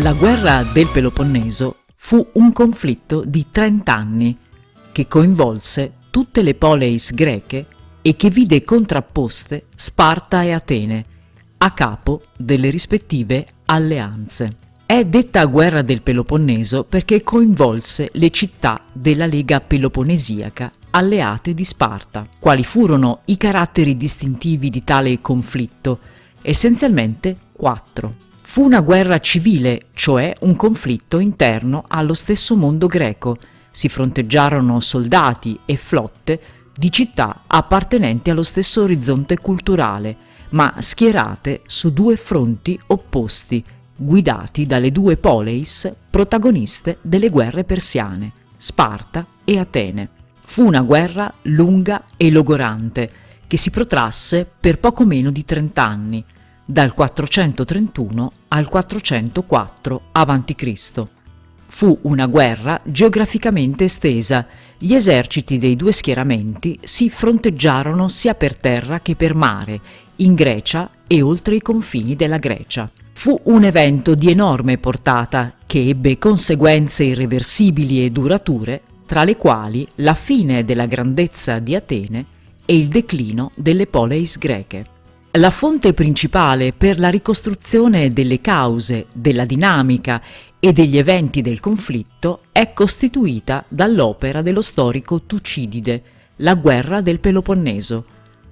La guerra del Peloponneso fu un conflitto di 30 anni che coinvolse tutte le poleis greche e che vide contrapposte Sparta e Atene a capo delle rispettive alleanze. È detta guerra del Peloponneso perché coinvolse le città della Lega Peloponesiaca alleate di Sparta. Quali furono i caratteri distintivi di tale conflitto? Essenzialmente quattro. Fu una guerra civile, cioè un conflitto interno allo stesso mondo greco. Si fronteggiarono soldati e flotte di città appartenenti allo stesso orizzonte culturale, ma schierate su due fronti opposti, guidati dalle due poleis protagoniste delle guerre persiane, Sparta e Atene. Fu una guerra lunga e logorante, che si protrasse per poco meno di 30 anni, dal 431 al 404 a.C. Fu una guerra geograficamente estesa, gli eserciti dei due schieramenti si fronteggiarono sia per terra che per mare, in Grecia e oltre i confini della Grecia. Fu un evento di enorme portata che ebbe conseguenze irreversibili e durature, tra le quali la fine della grandezza di Atene e il declino delle poleis greche. La fonte principale per la ricostruzione delle cause, della dinamica e degli eventi del conflitto è costituita dall'opera dello storico Tucidide, La guerra del Peloponneso.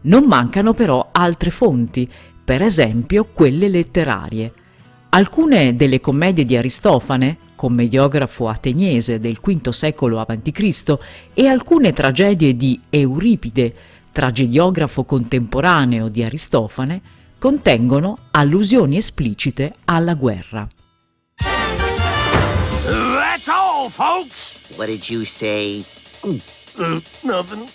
Non mancano però altre fonti, per esempio quelle letterarie. Alcune delle commedie di Aristofane, commediografo ateniese del V secolo a.C., e alcune tragedie di Euripide, tragediografo contemporaneo di Aristofane, contengono allusioni esplicite alla guerra. That's all, folks! What did you say? Uh, nothing.